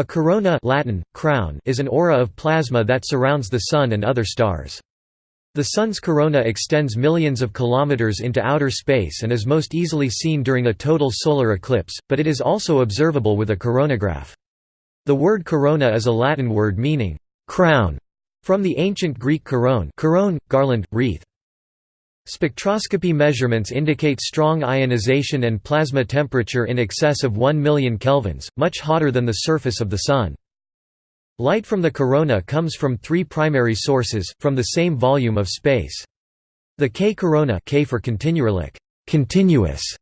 A corona Latin, crown is an aura of plasma that surrounds the Sun and other stars. The Sun's corona extends millions of kilometers into outer space and is most easily seen during a total solar eclipse, but it is also observable with a coronagraph. The word corona is a Latin word meaning crown, from the ancient Greek koron, koron garland, wreath. Spectroscopy measurements indicate strong ionization and plasma temperature in excess of 1 million kelvins, much hotter than the surface of the Sun. Light from the corona comes from three primary sources, from the same volume of space. The K corona K for continuous,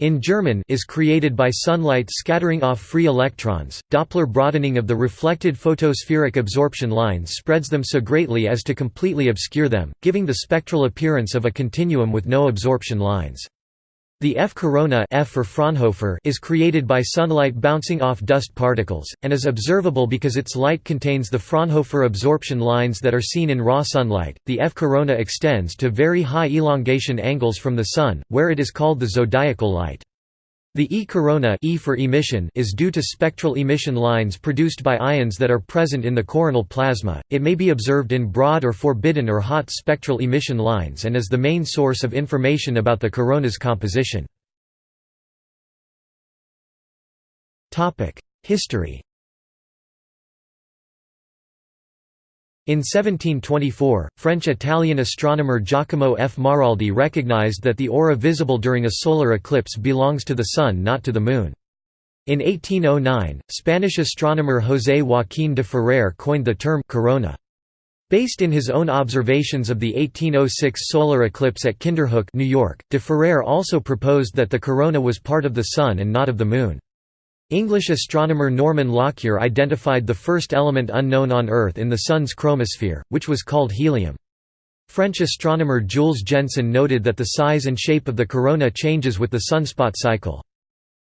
in German is created by sunlight scattering off free electrons. Doppler broadening of the reflected photospheric absorption lines spreads them so greatly as to completely obscure them, giving the spectral appearance of a continuum with no absorption lines. The F corona F for Fraunhofer is created by sunlight bouncing off dust particles, and is observable because its light contains the Fraunhofer absorption lines that are seen in raw sunlight. The F corona extends to very high elongation angles from the Sun, where it is called the zodiacal light. The E corona e for emission is due to spectral emission lines produced by ions that are present in the coronal plasma. It may be observed in broad or forbidden or hot spectral emission lines and is the main source of information about the corona's composition. Topic: History In 1724, French-Italian astronomer Giacomo F. Maraldi recognized that the aura visible during a solar eclipse belongs to the Sun not to the Moon. In 1809, Spanish astronomer José Joaquín de Ferrer coined the term corona. Based in his own observations of the 1806 solar eclipse at Kinderhook, New York, de Ferrer also proposed that the corona was part of the Sun and not of the Moon. English astronomer Norman Lockyer identified the first element unknown on Earth in the Sun's chromosphere, which was called helium. French astronomer Jules Janssen noted that the size and shape of the corona changes with the sunspot cycle.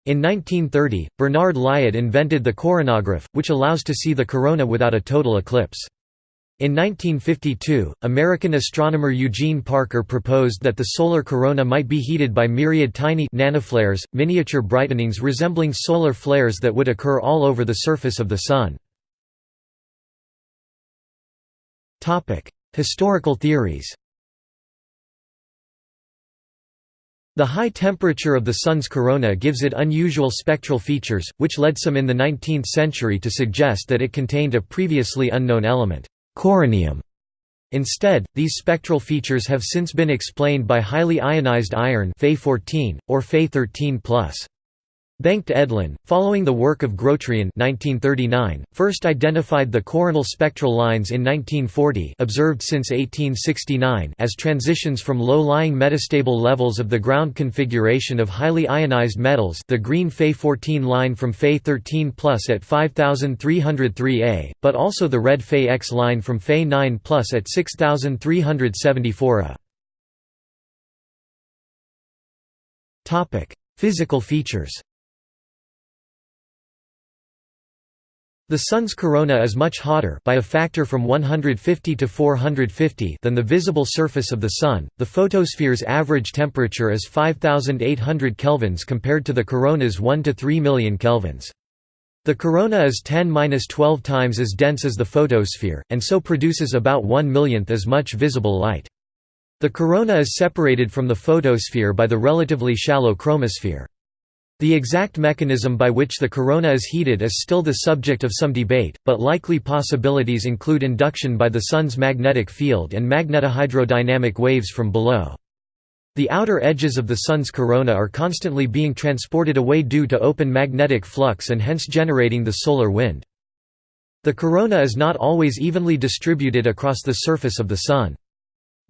In 1930, Bernard Lyot invented the coronagraph, which allows to see the corona without a total eclipse. In 1952, American astronomer Eugene Parker proposed that the solar corona might be heated by myriad tiny nanoflares, miniature brightenings resembling solar flares that would occur all over the surface of the Sun. Historical theories The high temperature of the Sun's corona gives it unusual spectral features, which led some in the 19th century to suggest that it contained a previously unknown element coronium. Instead, these spectral features have since been explained by highly ionized iron Fe14, or Fe13+. Bengt Edlén, following the work of Grotrian 1939, first identified the coronal spectral lines in 1940 observed since 1869 as transitions from low-lying metastable levels of the ground configuration of highly ionized metals the green Fe14 line from Fe13 plus at 5303 A, but also the red Fe-X line from Fe9 plus at 6374 A. Physical features The Sun's corona is much hotter by a factor from 150 to 450 than the visible surface of the Sun. The photosphere's average temperature is 5800 kelvins compared to the corona's 1 to 3 million kelvins. The corona is 10-12 times as dense as the photosphere, and so produces about 1 millionth as much visible light. The corona is separated from the photosphere by the relatively shallow chromosphere. The exact mechanism by which the corona is heated is still the subject of some debate, but likely possibilities include induction by the Sun's magnetic field and magnetohydrodynamic waves from below. The outer edges of the Sun's corona are constantly being transported away due to open magnetic flux and hence generating the solar wind. The corona is not always evenly distributed across the surface of the Sun.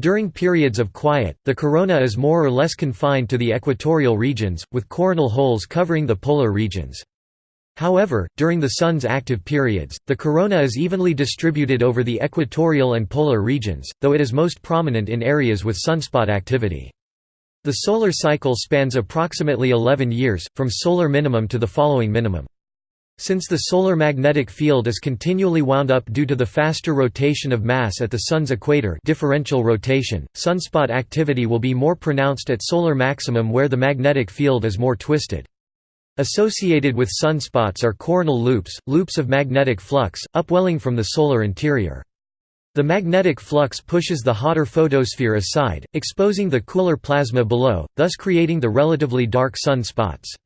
During periods of quiet, the corona is more or less confined to the equatorial regions, with coronal holes covering the polar regions. However, during the Sun's active periods, the corona is evenly distributed over the equatorial and polar regions, though it is most prominent in areas with sunspot activity. The solar cycle spans approximately 11 years, from solar minimum to the following minimum. Since the solar magnetic field is continually wound up due to the faster rotation of mass at the Sun's equator differential rotation, sunspot activity will be more pronounced at solar maximum where the magnetic field is more twisted. Associated with sunspots are coronal loops, loops of magnetic flux, upwelling from the solar interior. The magnetic flux pushes the hotter photosphere aside, exposing the cooler plasma below, thus creating the relatively dark sun spots.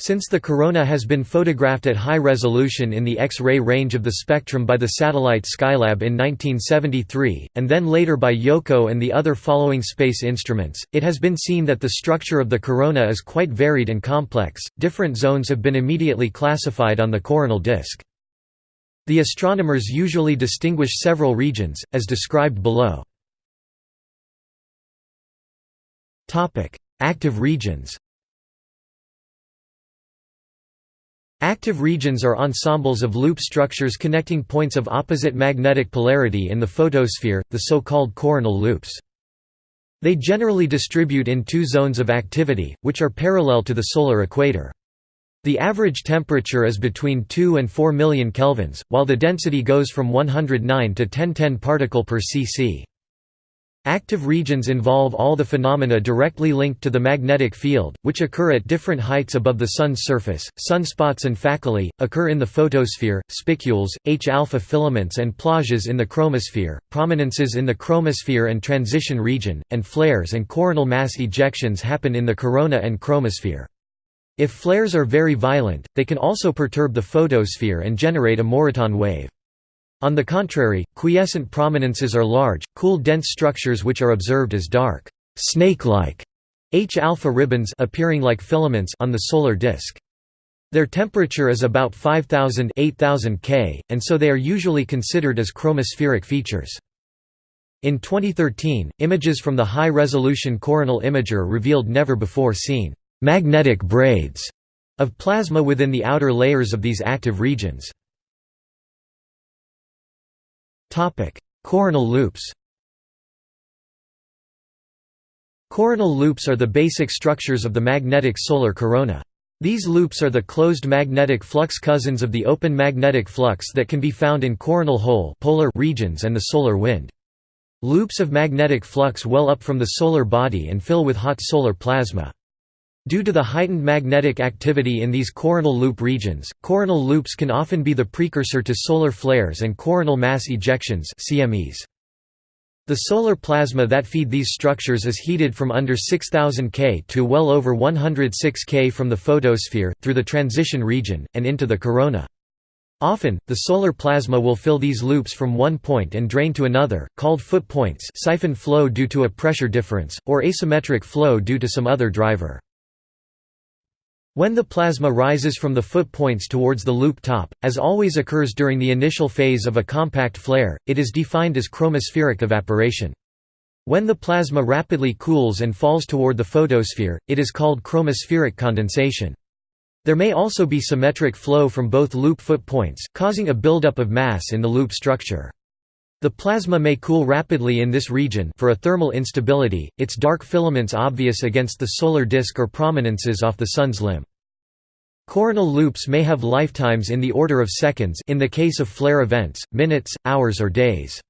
Since the corona has been photographed at high resolution in the X-ray range of the spectrum by the satellite Skylab in 1973, and then later by Yohkoh and the other following space instruments, it has been seen that the structure of the corona is quite varied and complex. Different zones have been immediately classified on the coronal disk. The astronomers usually distinguish several regions, as described below. Active regions Active regions are ensembles of loop structures connecting points of opposite magnetic polarity in the photosphere, the so-called coronal loops. They generally distribute in two zones of activity, which are parallel to the solar equator. The average temperature is between 2 and 4 million kelvins, while the density goes from 109 to 1010 particle per cc. Active regions involve all the phenomena directly linked to the magnetic field, which occur at different heights above the Sun's surface. Sunspots and faculae occur in the photosphere, spicules, H-alpha filaments and plages in the chromosphere, prominences in the chromosphere and transition region, and flares and coronal mass ejections happen in the corona and chromosphere. If flares are very violent, they can also perturb the photosphere and generate a Moreton wave. On the contrary, quiescent prominences are large, cool dense structures which are observed as dark, snake-like H-alpha ribbons appearing like filaments on the solar disk. Their temperature is about 5000 8000 K, and so they are usually considered as chromospheric features. In 2013, images from the high-resolution coronal imager revealed never-before-seen «magnetic braids» of plasma within the outer layers of these active regions. Coronal loops Coronal loops are the basic structures of the magnetic solar corona. These loops are the closed magnetic flux cousins of the open magnetic flux that can be found in coronal hole polar regions and the solar wind. Loops of magnetic flux well up from the solar body and fill with hot solar plasma. Due to the heightened magnetic activity in these coronal loop regions, coronal loops can often be the precursor to solar flares and coronal mass ejections CMEs. The solar plasma that feed these structures is heated from under 6000 K to well over 106 K from the photosphere, through the transition region, and into the corona. Often, the solar plasma will fill these loops from one point and drain to another, called foot points siphon flow due to a pressure difference, or asymmetric flow due to some other driver. When the plasma rises from the foot points towards the loop top, as always occurs during the initial phase of a compact flare, it is defined as chromospheric evaporation. When the plasma rapidly cools and falls toward the photosphere, it is called chromospheric condensation. There may also be symmetric flow from both loop foot points, causing a buildup of mass in the loop structure. The plasma may cool rapidly in this region for a thermal instability, its dark filaments obvious against the solar disk or prominences off the Sun's limb. Coronal loops may have lifetimes in the order of seconds in the case of flare events, minutes, hours or days.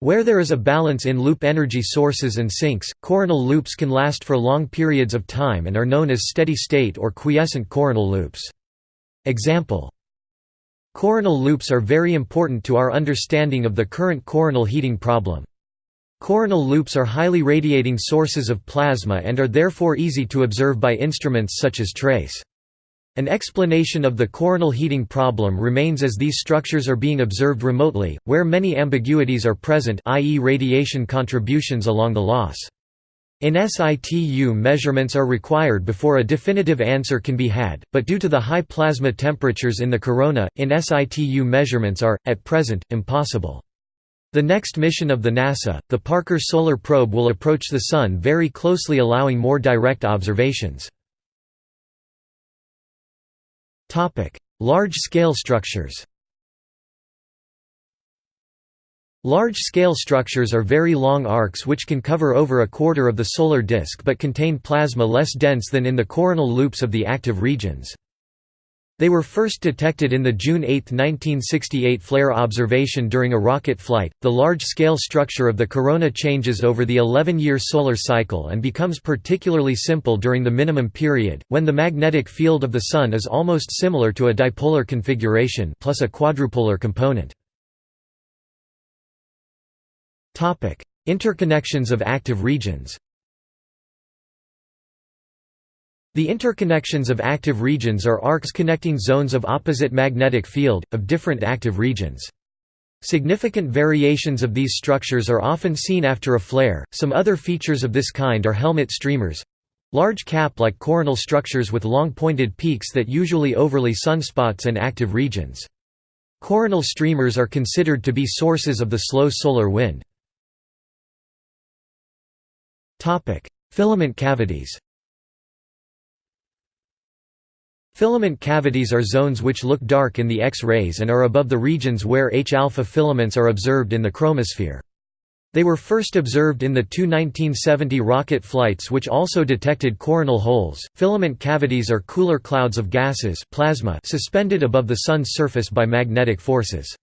Where there is a balance in loop energy sources and sinks, coronal loops can last for long periods of time and are known as steady-state or quiescent coronal loops. Example Coronal loops are very important to our understanding of the current coronal heating problem. Coronal loops are highly radiating sources of plasma and are therefore easy to observe by instruments such as TRACE. An explanation of the coronal heating problem remains as these structures are being observed remotely, where many ambiguities are present i.e. radiation contributions along the LOS. In situ measurements are required before a definitive answer can be had, but due to the high plasma temperatures in the corona, in situ measurements are, at present, impossible. The next mission of the NASA, the Parker Solar Probe will approach the Sun very closely allowing more direct observations. Large-scale structures Large-scale structures are very long arcs which can cover over a quarter of the solar disk but contain plasma less dense than in the coronal loops of the active regions. They were first detected in the June 8, 1968 flare observation during a rocket flight. The large scale structure of the corona changes over the 11 year solar cycle and becomes particularly simple during the minimum period, when the magnetic field of the Sun is almost similar to a dipolar configuration plus a quadrupolar component. Interconnections of active regions The interconnections of active regions are arcs connecting zones of opposite magnetic field, of different active regions. Significant variations of these structures are often seen after a flare. Some other features of this kind are helmet streamers large cap like coronal structures with long pointed peaks that usually overlay sunspots and active regions. Coronal streamers are considered to be sources of the slow solar wind. Filament cavities Filament cavities are zones which look dark in the X-rays and are above the regions where H-alpha filaments are observed in the chromosphere. They were first observed in the two 1970 rocket flights which also detected coronal holes. Filament cavities are cooler clouds of gases plasma suspended above the Sun's surface by magnetic forces.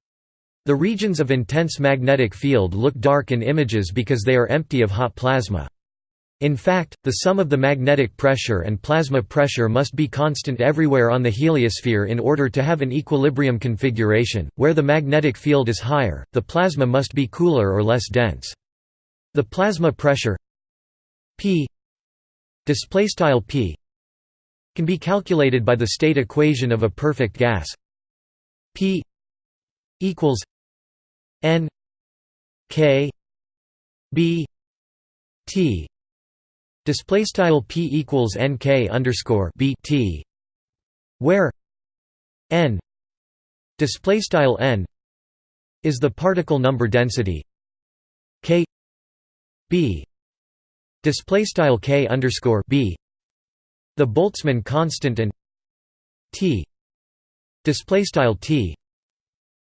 The regions of intense magnetic field look dark in images because they are empty of hot plasma. In fact, the sum of the magnetic pressure and plasma pressure must be constant everywhere on the heliosphere in order to have an equilibrium configuration. Where the magnetic field is higher, the plasma must be cooler or less dense. The plasma pressure P P can be calculated by the state equation of a perfect gas P equals N K B T Display style p equals nk underscore b t, where n display style n is the particle number density k b display style k underscore b the Boltzmann constant and t display style t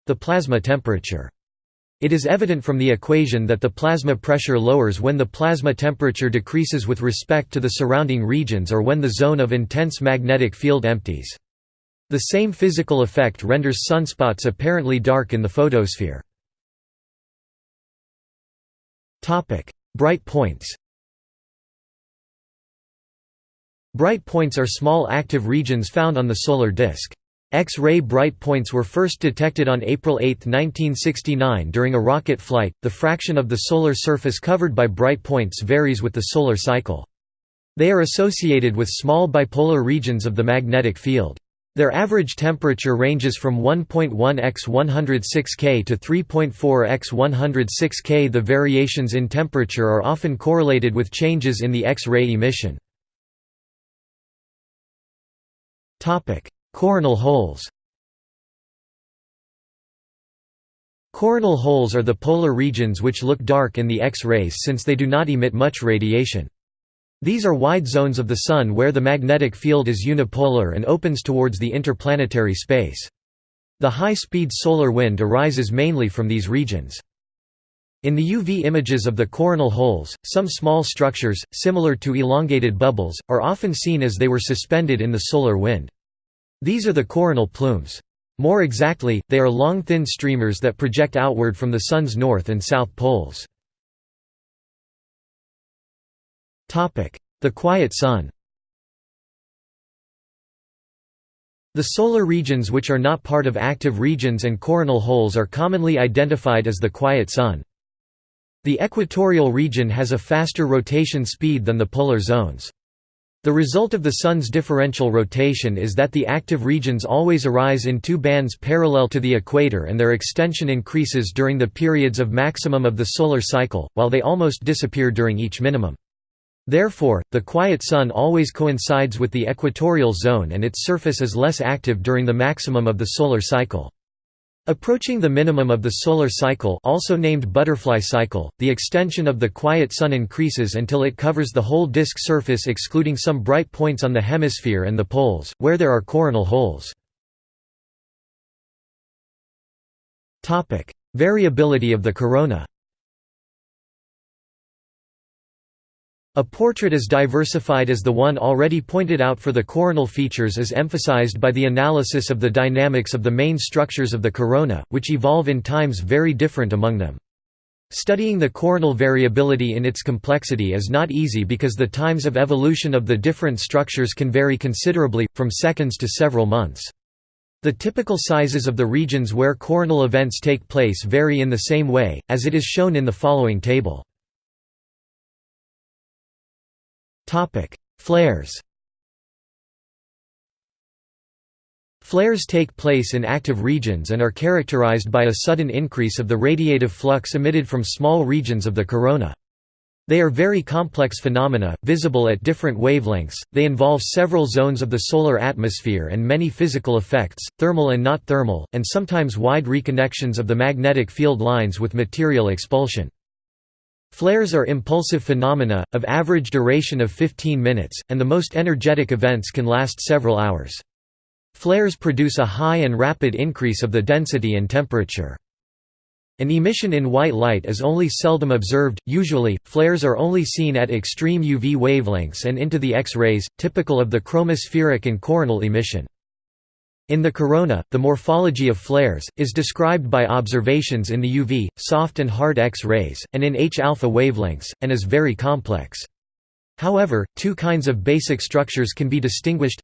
the plasma temperature it is evident from the equation that the plasma pressure lowers when the plasma temperature decreases with respect to the surrounding regions or when the zone of intense magnetic field empties. The same physical effect renders sunspots apparently dark in the photosphere. Bright points Bright points are small active regions found on the solar disk. X-ray bright points were first detected on April 8, 1969 during a rocket flight. The fraction of the solar surface covered by bright points varies with the solar cycle. They are associated with small bipolar regions of the magnetic field. Their average temperature ranges from 1.1 x 106 K to 3.4 x 106 K. The variations in temperature are often correlated with changes in the X-ray emission. Coronal holes Coronal holes are the polar regions which look dark in the X-rays since they do not emit much radiation. These are wide zones of the Sun where the magnetic field is unipolar and opens towards the interplanetary space. The high-speed solar wind arises mainly from these regions. In the UV images of the coronal holes, some small structures, similar to elongated bubbles, are often seen as they were suspended in the solar wind. These are the coronal plumes. More exactly, they are long thin streamers that project outward from the Sun's north and south poles. The quiet Sun The solar regions which are not part of active regions and coronal holes are commonly identified as the quiet Sun. The equatorial region has a faster rotation speed than the polar zones. The result of the Sun's differential rotation is that the active regions always arise in two bands parallel to the equator and their extension increases during the periods of maximum of the solar cycle, while they almost disappear during each minimum. Therefore, the quiet Sun always coincides with the equatorial zone and its surface is less active during the maximum of the solar cycle. Approaching the minimum of the solar cycle also named butterfly cycle, the extension of the quiet Sun increases until it covers the whole disk surface excluding some bright points on the hemisphere and the poles, where there are coronal holes. Variability of the corona A portrait as diversified as the one already pointed out for the coronal features is emphasized by the analysis of the dynamics of the main structures of the corona, which evolve in times very different among them. Studying the coronal variability in its complexity is not easy because the times of evolution of the different structures can vary considerably, from seconds to several months. The typical sizes of the regions where coronal events take place vary in the same way, as it is shown in the following table. Flares Flares take place in active regions and are characterized by a sudden increase of the radiative flux emitted from small regions of the corona. They are very complex phenomena, visible at different wavelengths, they involve several zones of the solar atmosphere and many physical effects, thermal and not thermal, and sometimes wide reconnections of the magnetic field lines with material expulsion. Flares are impulsive phenomena, of average duration of 15 minutes, and the most energetic events can last several hours. Flares produce a high and rapid increase of the density and temperature. An emission in white light is only seldom observed, usually, flares are only seen at extreme UV wavelengths and into the X-rays, typical of the chromospheric and coronal emission. In the corona, the morphology of flares, is described by observations in the UV, soft and hard X-rays, and in H-alpha wavelengths, and is very complex. However, two kinds of basic structures can be distinguished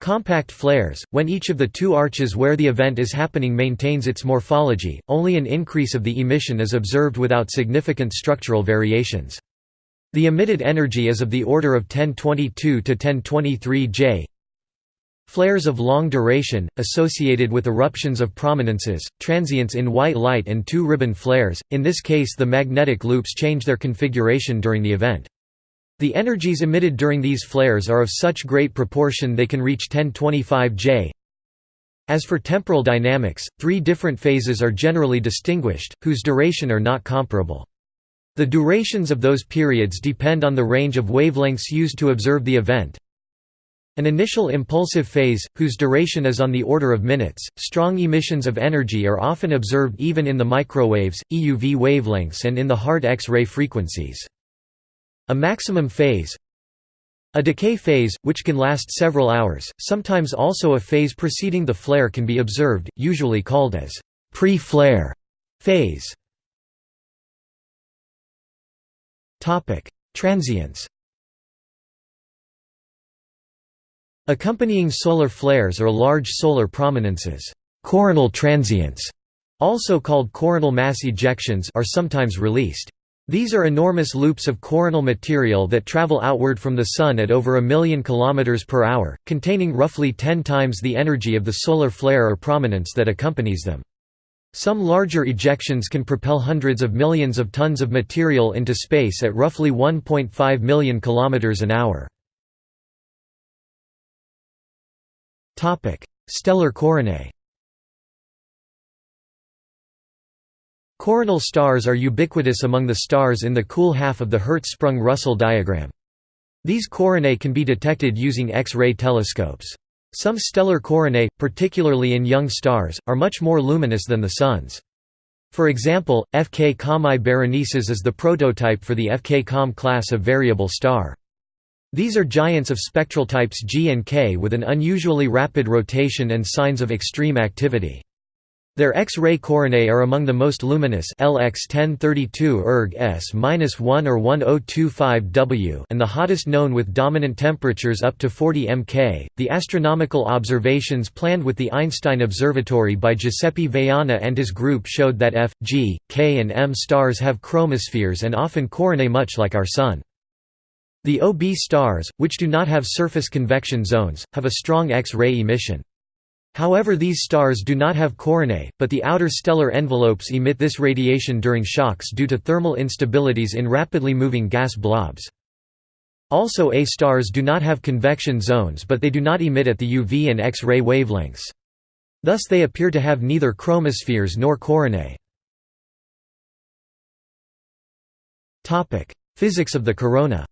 Compact flares, when each of the two arches where the event is happening maintains its morphology, only an increase of the emission is observed without significant structural variations. The emitted energy is of the order of 1022 to 1023 J. Flares of long duration, associated with eruptions of prominences, transients in white light and two-ribbon flares, in this case the magnetic loops change their configuration during the event. The energies emitted during these flares are of such great proportion they can reach 1025 J. As for temporal dynamics, three different phases are generally distinguished, whose duration are not comparable. The durations of those periods depend on the range of wavelengths used to observe the event, an initial impulsive phase, whose duration is on the order of minutes, strong emissions of energy are often observed even in the microwaves, EUV wavelengths and in the hard X-ray frequencies. A maximum phase A decay phase, which can last several hours, sometimes also a phase preceding the flare can be observed, usually called as pre-flare phase. Transients Accompanying solar flares or large solar prominences coronal transients, also called coronal mass ejections are sometimes released. These are enormous loops of coronal material that travel outward from the Sun at over a million kilometers per hour, containing roughly 10 times the energy of the solar flare or prominence that accompanies them. Some larger ejections can propel hundreds of millions of tons of material into space at roughly 1.5 million kilometers an hour. Stellar coronae Coronal stars are ubiquitous among the stars in the cool half of the Hertzsprung–Russell diagram. These coronae can be detected using X-ray telescopes. Some stellar coronae, particularly in young stars, are much more luminous than the Sun's. For example, FK Comae Berenices is the prototype for the FK Com class of variable star. These are giants of spectral types G and K with an unusually rapid rotation and signs of extreme activity. Their X-ray coronae are among the most luminous LX 1032 erg S-1 or 1025 W and the hottest known with dominant temperatures up to 40 Mk. The astronomical observations planned with the Einstein Observatory by Giuseppe Vaiana and his group showed that F, G, K and M stars have chromospheres and often coronae much like our Sun. The OB stars, which do not have surface convection zones, have a strong X-ray emission. However these stars do not have coronae, but the outer stellar envelopes emit this radiation during shocks due to thermal instabilities in rapidly moving gas blobs. Also A stars do not have convection zones but they do not emit at the UV and X-ray wavelengths. Thus they appear to have neither chromospheres nor coronae. Physics of the corona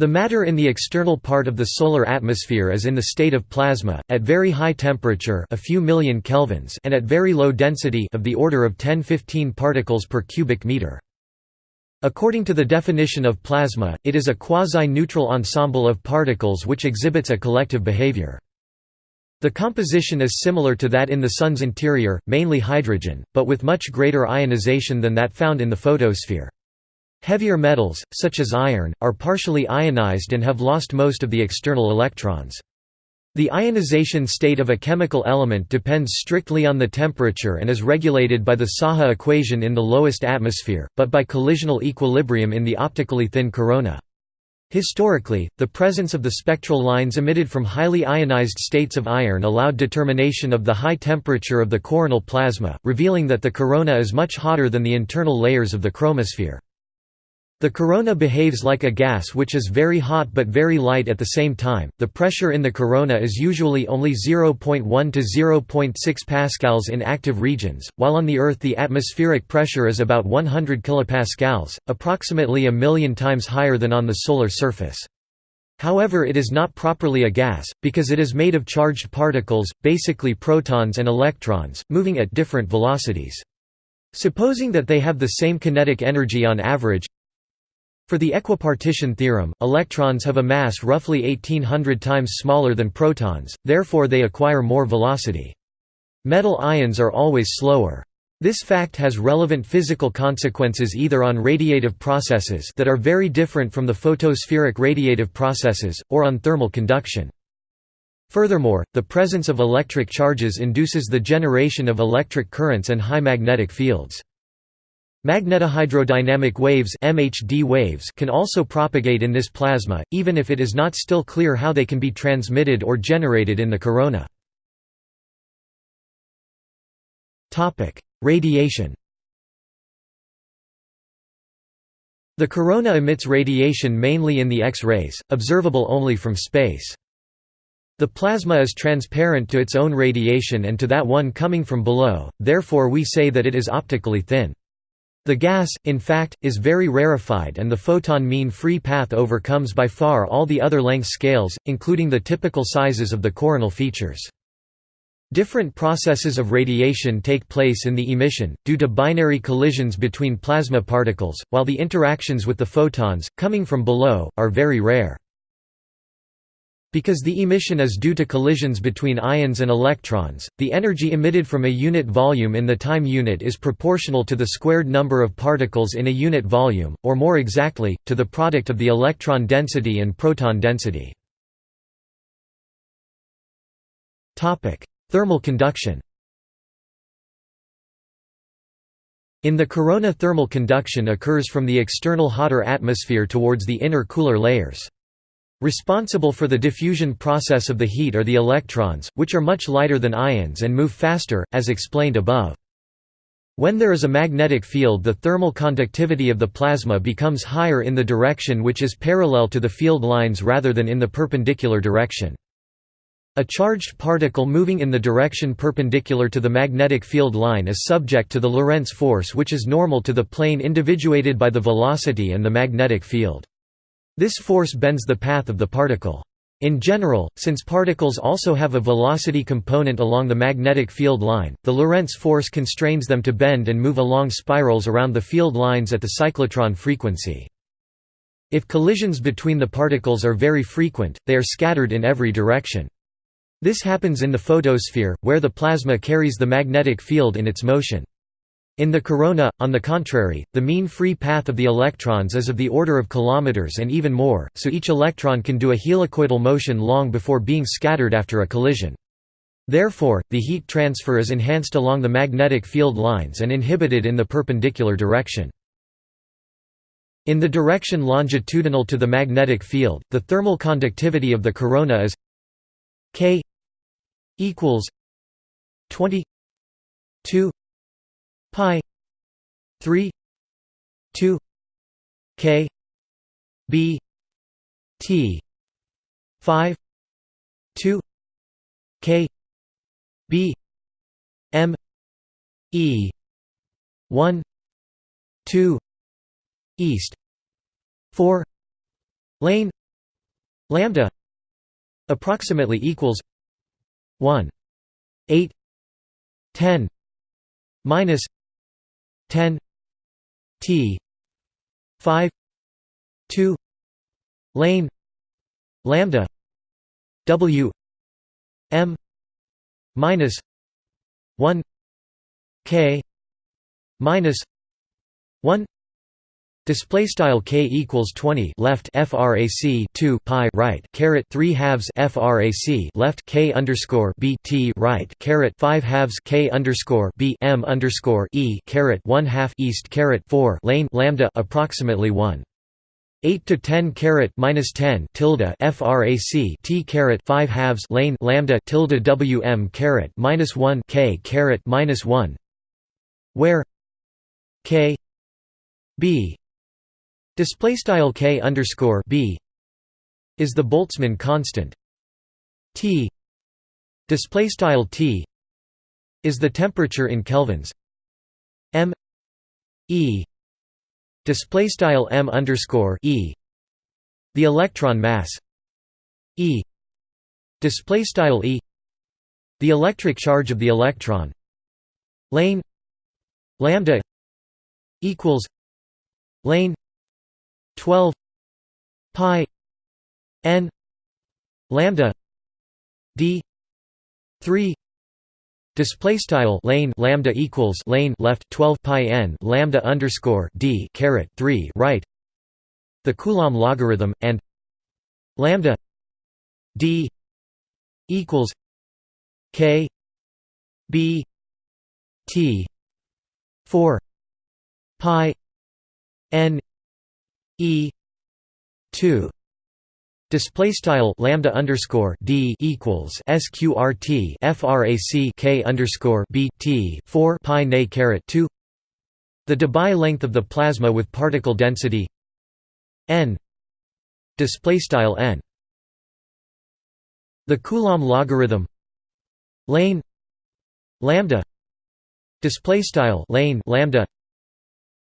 The matter in the external part of the solar atmosphere is in the state of plasma, at very high temperature a few million kelvins and at very low density of the order of 10-15 particles per cubic meter. According to the definition of plasma, it is a quasi-neutral ensemble of particles which exhibits a collective behavior. The composition is similar to that in the Sun's interior, mainly hydrogen, but with much greater ionization than that found in the photosphere. Heavier metals, such as iron, are partially ionized and have lost most of the external electrons. The ionization state of a chemical element depends strictly on the temperature and is regulated by the Saha equation in the lowest atmosphere, but by collisional equilibrium in the optically thin corona. Historically, the presence of the spectral lines emitted from highly ionized states of iron allowed determination of the high temperature of the coronal plasma, revealing that the corona is much hotter than the internal layers of the chromosphere. The corona behaves like a gas which is very hot but very light at the same time. The pressure in the corona is usually only 0.1 to 0.6 pascals in active regions, while on the Earth the atmospheric pressure is about 100 kilopascals, approximately a million times higher than on the solar surface. However it is not properly a gas, because it is made of charged particles, basically protons and electrons, moving at different velocities. Supposing that they have the same kinetic energy on average, for the equipartition theorem, electrons have a mass roughly 1800 times smaller than protons, therefore they acquire more velocity. Metal ions are always slower. This fact has relevant physical consequences either on radiative processes that are very different from the photospheric radiative processes, or on thermal conduction. Furthermore, the presence of electric charges induces the generation of electric currents and high magnetic fields. Magnetohydrodynamic waves (MHD waves) can also propagate in this plasma, even if it is not still clear how they can be transmitted or generated in the corona. Topic: Radiation. The corona emits radiation mainly in the X-rays, observable only from space. The plasma is transparent to its own radiation and to that one coming from below, therefore we say that it is optically thin. The gas, in fact, is very rarefied and the photon mean free path overcomes by far all the other length scales, including the typical sizes of the coronal features. Different processes of radiation take place in the emission, due to binary collisions between plasma particles, while the interactions with the photons, coming from below, are very rare. Because the emission is due to collisions between ions and electrons, the energy emitted from a unit volume in the time unit is proportional to the squared number of particles in a unit volume, or more exactly, to the product of the electron density and proton density. Thermal conduction In the corona thermal conduction occurs from the external hotter atmosphere towards the inner cooler layers. Responsible for the diffusion process of the heat are the electrons, which are much lighter than ions and move faster, as explained above. When there is a magnetic field the thermal conductivity of the plasma becomes higher in the direction which is parallel to the field lines rather than in the perpendicular direction. A charged particle moving in the direction perpendicular to the magnetic field line is subject to the Lorentz force which is normal to the plane individuated by the velocity and the magnetic field. This force bends the path of the particle. In general, since particles also have a velocity component along the magnetic field line, the Lorentz force constrains them to bend and move along spirals around the field lines at the cyclotron frequency. If collisions between the particles are very frequent, they are scattered in every direction. This happens in the photosphere, where the plasma carries the magnetic field in its motion. In the corona, on the contrary, the mean free path of the electrons is of the order of kilometers and even more, so each electron can do a helicoidal motion long before being scattered after a collision. Therefore, the heat transfer is enhanced along the magnetic field lines and inhibited in the perpendicular direction. In the direction longitudinal to the magnetic field, the thermal conductivity of the corona is k equals 20 2 pi 3 2 k b t 5 2 k b m e 1 2 east 4 lane lambda approximately equals 1 8 10 minus 10 t 5 2 lane lambda w m minus 1 k minus 1 Display style k equals 20 left frac 2 pi right caret 3 halves frac left k underscore b t right caret 5 halves k underscore b m underscore e caret 1 half east caret 4 lane lambda approximately 1. 8 to 10 caret minus 10 tilde frac t caret 5 halves lane lambda tilde wm caret minus 1 k caret minus 1 where k b display style k underscore b is the Boltzmann constant. T display style T is the temperature in kelvins. M e display style m underscore e the electron mass. E display style e the electric charge of the electron. Lane lambda equals lane 12 pi n lambda d 3 display style lane lambda equals lane left 12 pi n lambda underscore d caret 3 right the coulomb logarithm and lambda d equals k b t 4 pi n E two display style lambda underscore d equals sqrt frac k underscore b t 4 pi nay caret 2 the Debye length of the plasma with particle density n display style n. The coulomb logarithm lane lambda display style lane lambda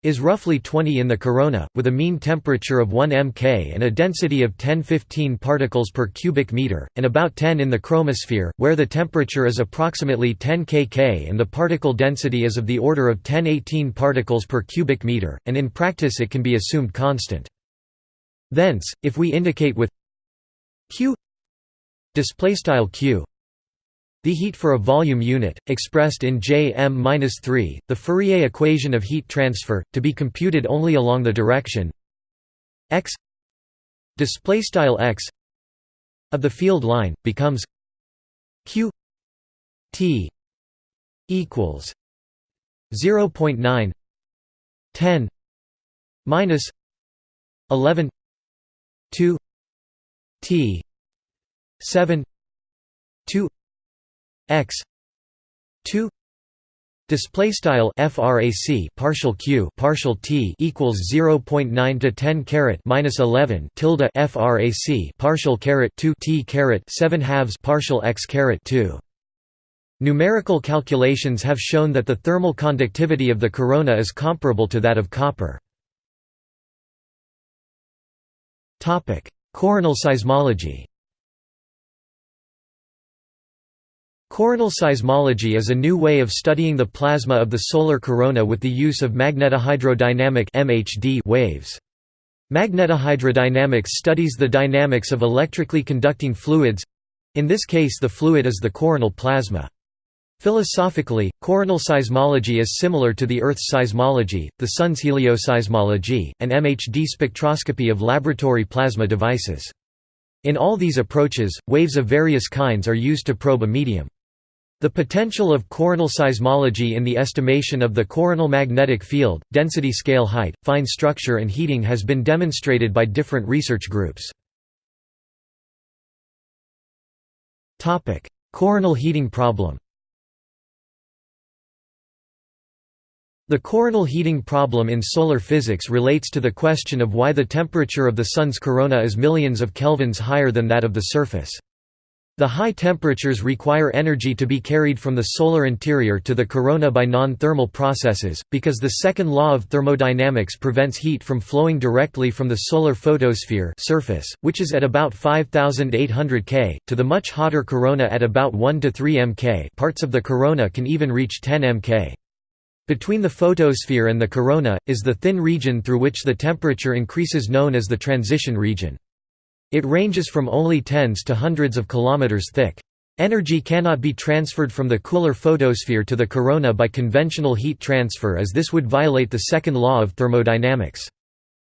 is roughly 20 in the corona, with a mean temperature of 1 mK and a density of 10-15 particles per cubic meter, and about 10 in the chromosphere, where the temperature is approximately 10 kK and the particle density is of the order of 10-18 particles per cubic meter, and in practice it can be assumed constant. Thence, if we indicate with q q the heat for a volume unit, expressed in Jm-3, the Fourier equation of heat transfer, to be computed only along the direction x x of the field line, becomes q t equals 0.9 10 minus 11 2 t 7 2 x. 2 display style frac partial q partial t equals 0.9 to 10 caret minus 11 tilde frac partial caret 2 t caret 7 halves partial x caret 2 numerical calculations have shown that the thermal conductivity of the corona is comparable to that of copper. Topic. Coronal seismology Coronal seismology is a new way of studying the plasma of the solar corona with the use of magnetohydrodynamic waves. Magnetohydrodynamics studies the dynamics of electrically conducting fluids—in this case the fluid is the coronal plasma. Philosophically, coronal seismology is similar to the Earth's seismology, the Sun's helioseismology, and MHD spectroscopy of laboratory plasma devices. In all these approaches, waves of various kinds are used to probe a medium. The potential of coronal seismology in the estimation of the coronal magnetic field, density scale height, fine structure and heating has been demonstrated by different research groups. Coronal heating problem The coronal heating problem in solar physics relates to the question of why the temperature of the Sun's corona is millions of kelvins higher than that of the surface. The high temperatures require energy to be carried from the solar interior to the corona by non-thermal processes, because the second law of thermodynamics prevents heat from flowing directly from the solar photosphere surface, which is at about 5800 K, to the much hotter corona at about 1 to 3 mK parts of the corona can even reach 10 mK. Between the photosphere and the corona, is the thin region through which the temperature increases known as the transition region. It ranges from only tens to hundreds of kilometers thick. Energy cannot be transferred from the cooler photosphere to the corona by conventional heat transfer as this would violate the second law of thermodynamics.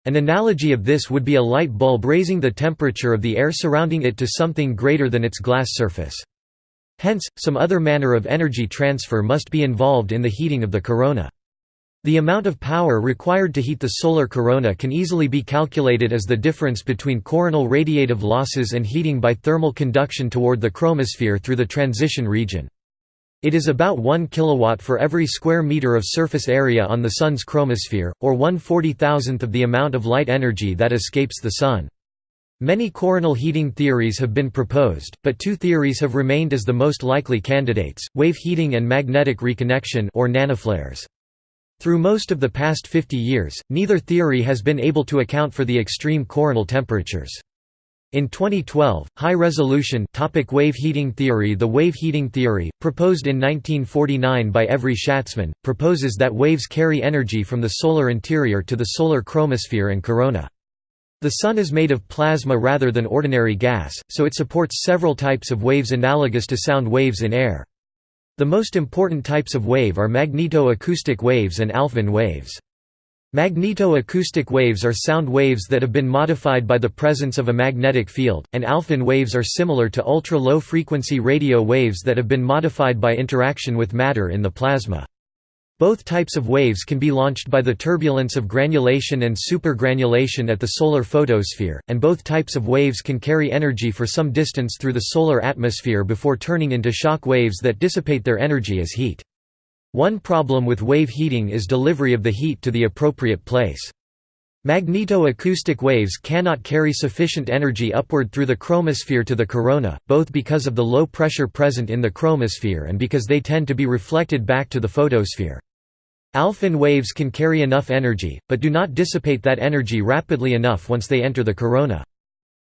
An analogy of this would be a light bulb raising the temperature of the air surrounding it to something greater than its glass surface. Hence, some other manner of energy transfer must be involved in the heating of the corona. The amount of power required to heat the solar corona can easily be calculated as the difference between coronal radiative losses and heating by thermal conduction toward the chromosphere through the transition region. It is about 1 kilowatt for every square meter of surface area on the Sun's chromosphere, or 1 40,000th of the amount of light energy that escapes the Sun. Many coronal heating theories have been proposed, but two theories have remained as the most likely candidates, wave heating and magnetic reconnection or nanoflares. Through most of the past 50 years, neither theory has been able to account for the extreme coronal temperatures. In 2012, high-resolution topic wave heating theory The wave heating theory, proposed in 1949 by Evry Schatzman, proposes that waves carry energy from the solar interior to the solar chromosphere and corona. The Sun is made of plasma rather than ordinary gas, so it supports several types of waves analogous to sound waves in air. The most important types of wave are magneto-acoustic waves and Alfvén waves. Magneto-acoustic waves are sound waves that have been modified by the presence of a magnetic field, and Alfvén waves are similar to ultra-low frequency radio waves that have been modified by interaction with matter in the plasma. Both types of waves can be launched by the turbulence of granulation and supergranulation at the solar photosphere, and both types of waves can carry energy for some distance through the solar atmosphere before turning into shock waves that dissipate their energy as heat. One problem with wave heating is delivery of the heat to the appropriate place. Magneto-acoustic waves cannot carry sufficient energy upward through the chromosphere to the corona, both because of the low pressure present in the chromosphere and because they tend to be reflected back to the photosphere. Alfvén waves can carry enough energy, but do not dissipate that energy rapidly enough once they enter the corona.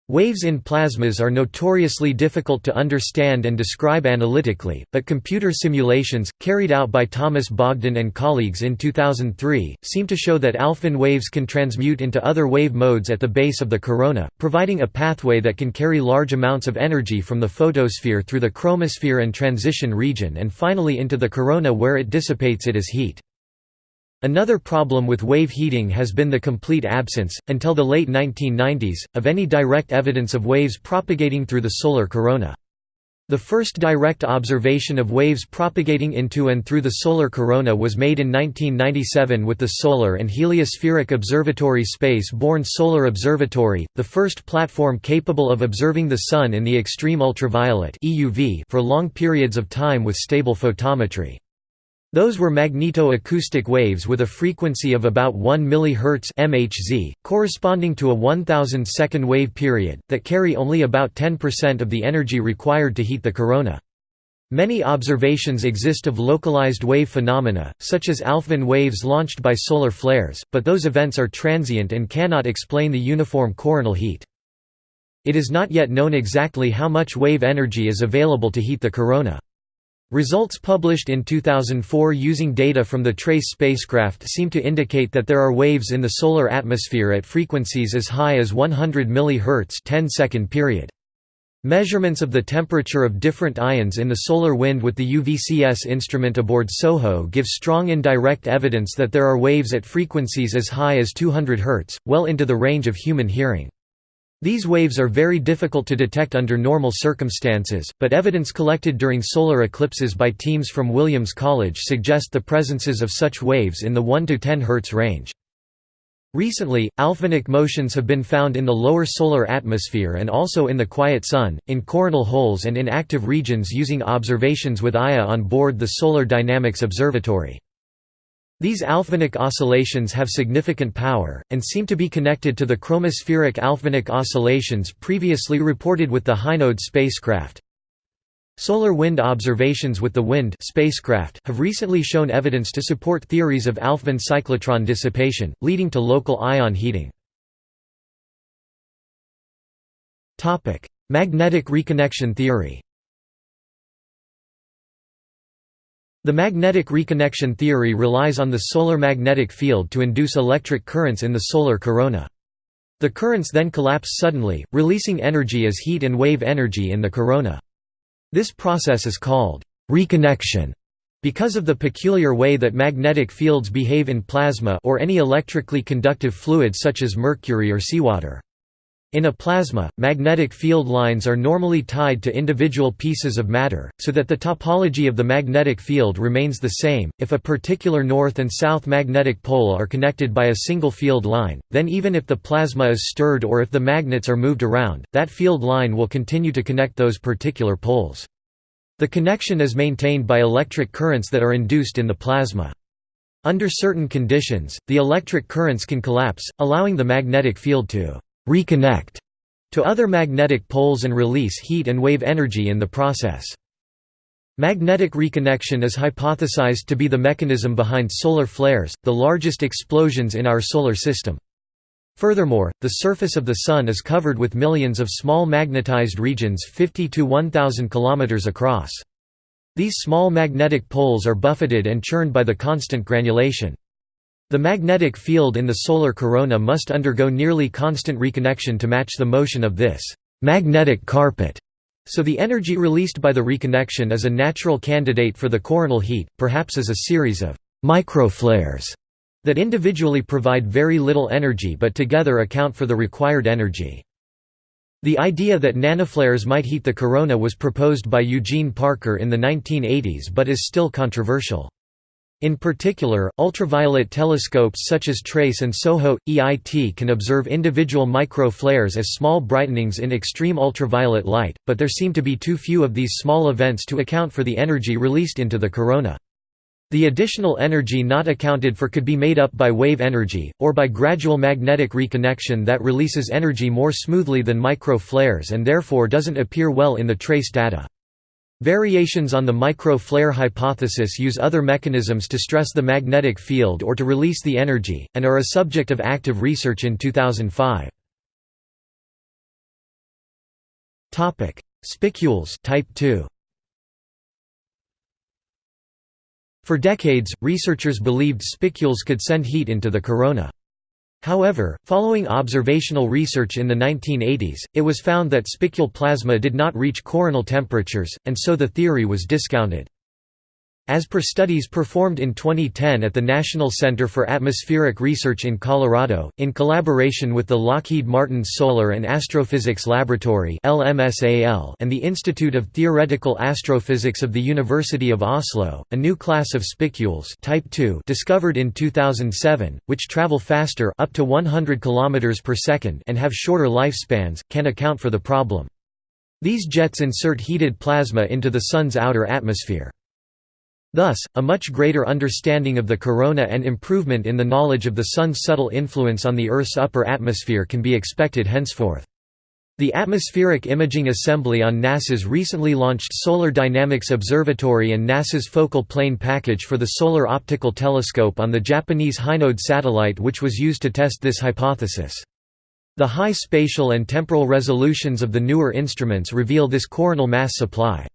Waves in plasmas are notoriously difficult to understand and describe analytically, but computer simulations, carried out by Thomas Bogdan and colleagues in 2003, seem to show that Alfvén waves can transmute into other wave modes at the base of the corona, providing a pathway that can carry large amounts of energy from the photosphere through the chromosphere and transition region and finally into the corona where it dissipates it as heat. Another problem with wave heating has been the complete absence, until the late 1990s, of any direct evidence of waves propagating through the solar corona. The first direct observation of waves propagating into and through the solar corona was made in 1997 with the Solar and Heliospheric Observatory Space-borne Solar Observatory, the first platform capable of observing the Sun in the extreme ultraviolet for long periods of time with stable photometry. Those were magneto-acoustic waves with a frequency of about 1 mHz (MHz), corresponding to a 1000 second wave period, that carry only about 10% of the energy required to heat the corona. Many observations exist of localized wave phenomena, such as Alfvén waves launched by solar flares, but those events are transient and cannot explain the uniform coronal heat. It is not yet known exactly how much wave energy is available to heat the corona. Results published in 2004 using data from the TRACE spacecraft seem to indicate that there are waves in the solar atmosphere at frequencies as high as 100 mHz 10 second period. Measurements of the temperature of different ions in the solar wind with the UVCS instrument aboard SOHO give strong indirect evidence that there are waves at frequencies as high as 200 Hz, well into the range of human hearing. These waves are very difficult to detect under normal circumstances, but evidence collected during solar eclipses by teams from Williams College suggest the presences of such waves in the 1 to 10 Hz range. Recently, Alfvénic motions have been found in the lower solar atmosphere and also in the quiet sun, in coronal holes and in active regions using observations with AIA on board the Solar Dynamics Observatory. These Alfvénic oscillations have significant power, and seem to be connected to the chromospheric Alfvénic oscillations previously reported with the Hinode spacecraft. Solar wind observations with the WIND spacecraft have recently shown evidence to support theories of Alfvén cyclotron dissipation, leading to local ion heating. Magnetic reconnection theory The magnetic reconnection theory relies on the solar magnetic field to induce electric currents in the solar corona. The currents then collapse suddenly, releasing energy as heat and wave energy in the corona. This process is called reconnection because of the peculiar way that magnetic fields behave in plasma or any electrically conductive fluid such as mercury or seawater. In a plasma, magnetic field lines are normally tied to individual pieces of matter, so that the topology of the magnetic field remains the same. If a particular north and south magnetic pole are connected by a single field line, then even if the plasma is stirred or if the magnets are moved around, that field line will continue to connect those particular poles. The connection is maintained by electric currents that are induced in the plasma. Under certain conditions, the electric currents can collapse, allowing the magnetic field to «reconnect» to other magnetic poles and release heat and wave energy in the process. Magnetic reconnection is hypothesized to be the mechanism behind solar flares, the largest explosions in our solar system. Furthermore, the surface of the Sun is covered with millions of small magnetized regions 50 to 1,000 km across. These small magnetic poles are buffeted and churned by the constant granulation. The magnetic field in the solar corona must undergo nearly constant reconnection to match the motion of this magnetic carpet. So the energy released by the reconnection is a natural candidate for the coronal heat, perhaps as a series of microflares that individually provide very little energy but together account for the required energy. The idea that nanoflares might heat the corona was proposed by Eugene Parker in the 1980s but is still controversial. In particular, ultraviolet telescopes such as TRACE and SOHO EIT can observe individual micro-flares as small brightenings in extreme ultraviolet light, but there seem to be too few of these small events to account for the energy released into the corona. The additional energy not accounted for could be made up by wave energy, or by gradual magnetic reconnection that releases energy more smoothly than micro-flares and therefore doesn't appear well in the trace data. Variations on the micro-flare hypothesis use other mechanisms to stress the magnetic field or to release the energy, and are a subject of active research in 2005. Spicules type 2. For decades, researchers believed spicules could send heat into the corona. However, following observational research in the 1980s, it was found that spicule plasma did not reach coronal temperatures, and so the theory was discounted. As per studies performed in 2010 at the National Center for Atmospheric Research in Colorado, in collaboration with the Lockheed Martin Solar and Astrophysics Laboratory and the Institute of Theoretical Astrophysics of the University of Oslo, a new class of spicules type 2 discovered in 2007, which travel faster up to 100 km per second and have shorter lifespans, can account for the problem. These jets insert heated plasma into the Sun's outer atmosphere. Thus, a much greater understanding of the corona and improvement in the knowledge of the Sun's subtle influence on the Earth's upper atmosphere can be expected henceforth. The Atmospheric Imaging Assembly on NASA's recently launched Solar Dynamics Observatory and NASA's Focal Plane Package for the Solar Optical Telescope on the Japanese Hinode satellite which was used to test this hypothesis. The high spatial and temporal resolutions of the newer instruments reveal this coronal mass supply.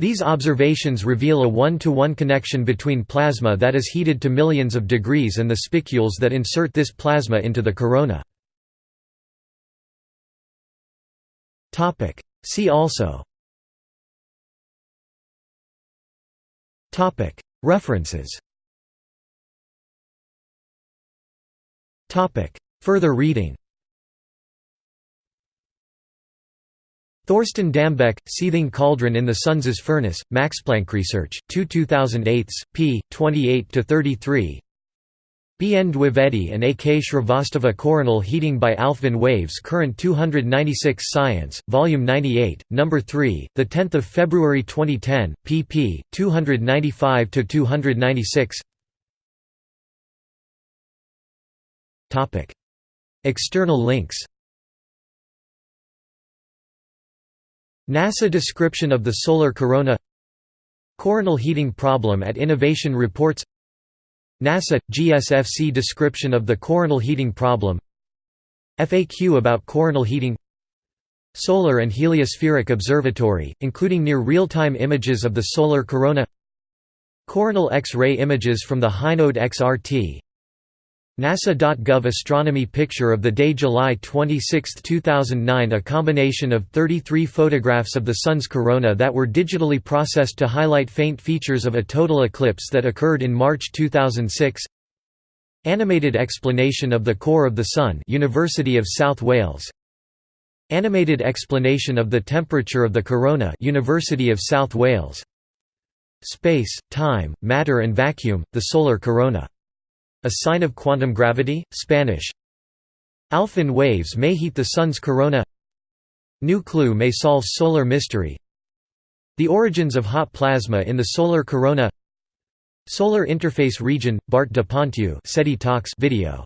These observations reveal a one-to-one -one connection between plasma that is heated to millions of degrees and the spicules that insert this plasma into the corona. See also. References. Further reading Thorsten Dambeck, Seething Cauldron in the Sun's Furnace, Max Planck Research, 2 2008, p. 28–33 BN Dwivedi and AK Shrivastava Coronal Heating by Alfvén Waves Current 296 Science, Volume 98, No. 3, 10 February 2010, pp. 295–296 External links NASA description of the solar corona Coronal heating problem at Innovation Reports NASA – GSFC description of the coronal heating problem FAQ about coronal heating Solar and Heliospheric Observatory, including near real-time images of the solar corona Coronal X-ray images from the Hinode XRT NASA.gov Astronomy Picture of the day July 26, 2009 A combination of 33 photographs of the Sun's corona that were digitally processed to highlight faint features of a total eclipse that occurred in March 2006 Animated explanation of the core of the Sun University of South Wales. Animated explanation of the temperature of the corona University of South Wales. Space, time, matter and vacuum, the solar corona a sign of quantum gravity, Spanish. Alfvén waves may heat the Sun's corona. New clue may solve solar mystery. The origins of hot plasma in the solar corona. Solar interface region, Bart de Pontieu SETI Talks video